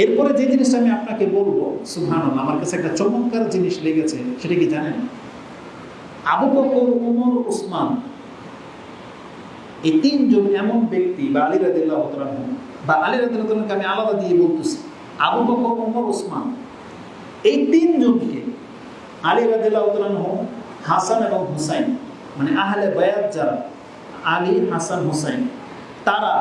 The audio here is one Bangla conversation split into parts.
এরপরে যে জিনিসটা আমি আপনাকে বলব সুহান আমার কাছে একটা চমৎকার জিনিস লেগেছে, সেটা কি জানেন? আবু বকর, উমর, উসমান, এই তিনজন এমন ব্যক্তি, বা আলী রাদিল্লাহ বা আলী রাদিল্লাহকে আমি আলাদা দিয়ে বলতেছি, আবু বকর, উমর, উসমান, এই তিনজনকে আলী রাদিল্লাহ হাসান এবং হুসাইন মানে আহলে বায়াত যারা, আলী, হাসান, হুসাইন, তারা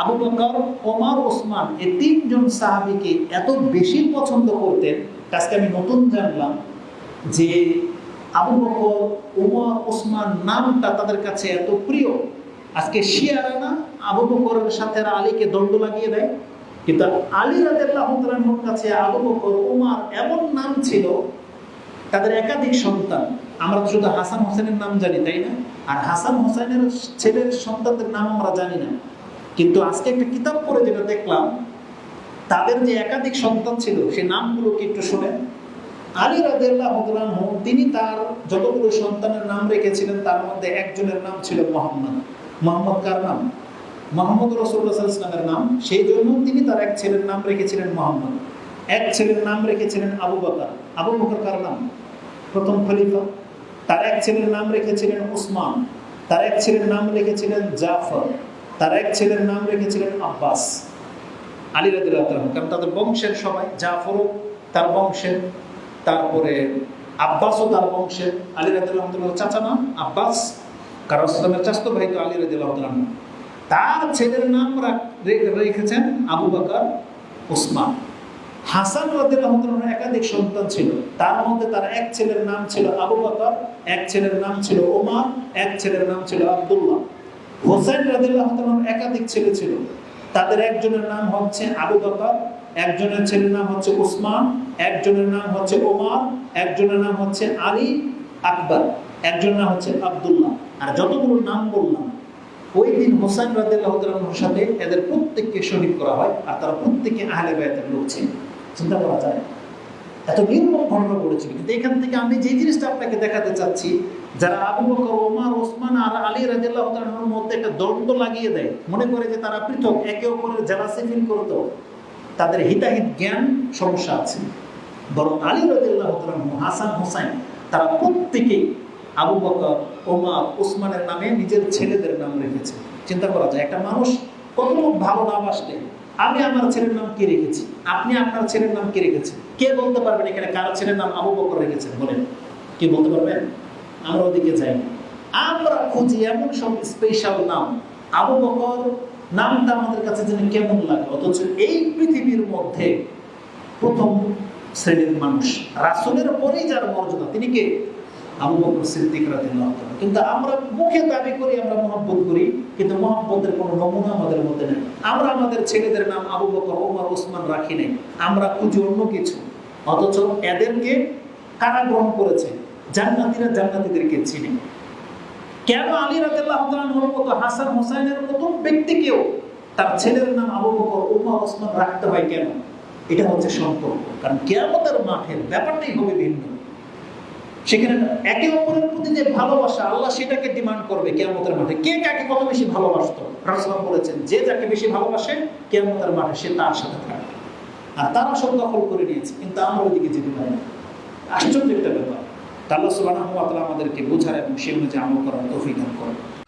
আবু বকর, ওমর, ওসমান এই তিনজন সাহাবিকে এত বেশি পছন্দ করতেন আজকে আমি নতুন জানলাম যে আবু বকর, ওমর, ওসমান নামটা তাদের কাছে এত প্রিয়। আজকে শিয়ারা না আবু বকরের সাথে আলীকে দণ্ড লাগিয়ে দেয়। কিন্তু আলী তাআলার কাছে আবু বকর, ওমর এমন নাম ছিল, তাদের একাধিক সন্তান। আমরা শুধু হাসান হোসেনের নাম জানি, তাই না? আর হাসান হোসেনের ছেলের সন্তানদের নাম আমরা জানি না। কিন্তু আজকে একটা কিতাব পড়ে যেটা দেখলাম, তাদের যে একাধিক সন্তান ছিল, সে নামগুলোকে একটু শোনেন? আলী রাদিয়াল্লাহ তিনি তার যতগুলো সন্তানের নাম রেখেছিলেন, তার মধ্যে একজনের নাম ছিল মোহাম্মদ। মোহাম্মদ কার নাম? মোহাম্মদ রসুল্লাহ ইসলামের নাম। সেই জন্য তিনি তার এক ছেলের নাম রেখেছিলেন মোহাম্মদ। এক ছেলের নাম রেখেছিলেন আবু বকর। আবু বকর কার নাম? প্রথম খলিফা। তার এক ছেলের নাম রেখেছিলেন উসমান। তার এক ছেলের নাম রেখেছিলেন জাফর। তার এক ছেলের নাম রেখেছিলেন আব্বাস আলী রাদিল্লাহ কারণ তাদের বংশের সবাই জাফরও তার বংশের, তারপরে আব্বাসও তার বংশের। আলী রাদিল্লাহ চাচা নাম আব্বাস, কারণ ইসলামের চাস্ত ভাই তো আলী রাদিল্লাহ তার ছেলের নাম রেখেছেন আবু বাকর উসমান হাসান রাদিল্লাহ একাধিক সন্তান ছিল। তার মধ্যে তার এক ছেলের নাম ছিল আবু বকর, এক ছেলের নাম ছিল ওমর, এক ছেলের নাম ছিল আব্দুল্লাহ। হোসেন রাদিল্লাহ একাধিক ছেলে ছিল। তাদের একজনের নাম হচ্ছে আবু বকর, একজনের ছেলের নাম হচ্ছে উসমান, একজনের নাম হচ্ছে ওমর, একজনের নাম হচ্ছে আলী আকবর, একজনের নাম হচ্ছে আব্দুল্লাহ। আর যতগুলো নাম বললাম, ওই দিন হোসেন রাদিল্লাহর সাথে এদের প্রত্যেককে শহীদ করা হয় আর তারা প্রত্যেকে আহলে বায়াতের লোক ছিল। চিন্তা করা যায়? এত নির্মম ঘটনা ঘটেছিল কিন্তু এখান থেকে আমি যে জিনিসটা আপনাকে দেখাতে চাচ্ছি যারা আবু বকর, ওমর, ওসমান, আর আলী রাজিল্লাহ তালার মধ্যে একটা দ্বন্দ্ব লাগিয়ে দেয়, মনে করে যে তারা পৃথক, একে অপরের জেলাসি ফিল করতো, তাদের হিতাহিত জ্ঞান সমস্যা আছে। বরং আলী রাজিল্লাহ হাসান হোসাইন তারা প্রত্যেকেই আবু বকর, ওমর, ওসমানের নামে নিজের ছেলেদের নাম রেখেছে। চিন্তা করা যায়, একটা মানুষ কতটুকু ভালো নাম আসলে আমি আমার ছেলের নাম কে রেখেছি? আপনি আপনার ছেলের নাম কে রেখেছেন? কে বলতে পারবেন এখানে কার ছেলের নাম আবু বকর রেখেছেন? বলেন। কে বলতে পারবেন? আমরা ওদিকে যাই। আমরা খুঁজি এমন সব স্পেশাল নাম। আবু বকর নামটা আমাদের কাছে যেন কেমন লাগে? অথচ এই পৃথিবীর মধ্যে প্রথম শ্রেণির মানুষ, রাসুলের পরেই যার মর্যাদা, তিনি কে? আবু বকর সিদ্দিক রাদিয়াল্লাহু তাআলা কিন্তু আমরা মুখে দাবি করি, আমরা মহব্বত করি, কিন্তু মহব্বতের কোনো নমুনা আমাদের মধ্যে নেই। আমরা আমাদের ছেলেদের নাম আবু বকর, ওমর, ওসমান রাখি নাই। আমরা খুঁজি অন্য কিছু। অথচ এদেরকে কারা গ্রহণ করেছে। জান্নাতীরা জান্নাতীদেরকে চিনে। কেন আলী রাদিয়াল্লাহু তাআলার মতো হাসান হোসেনের মতো ব্যক্তিকেও তার ছেলের নাম আবু বকর ওমর ওসমান রাখতে হয় কেন? এটা হচ্ছে সম্পর্ক। কারণ কেয়ামতের মাঠের ব্যাপারটাই হবে ভিন্ন। সেখানে একে অপরের প্রতি যে ভালোবাসা, আল্লাহ সেটাকে ডিমান্ড করবে কেয়ামতের মাঠে। কে কাকে কত বেশি ভালোবাসত? রাসলাম বলেছেন, যে যাকে বেশি ভালোবাসে, কেয়ামতের মাঠে সে তার সাথে থাকবে। আর তারা সব দখল করে নিয়েছে, কিন্তু আমরা ওইদিকে যেতে পারি আশ্চর্য একটা ব্যাপার। আল্লাহ সুবাহ আমাদেরকে বোঝার এবং সে অনুযায়ী আমল করার দান করেন।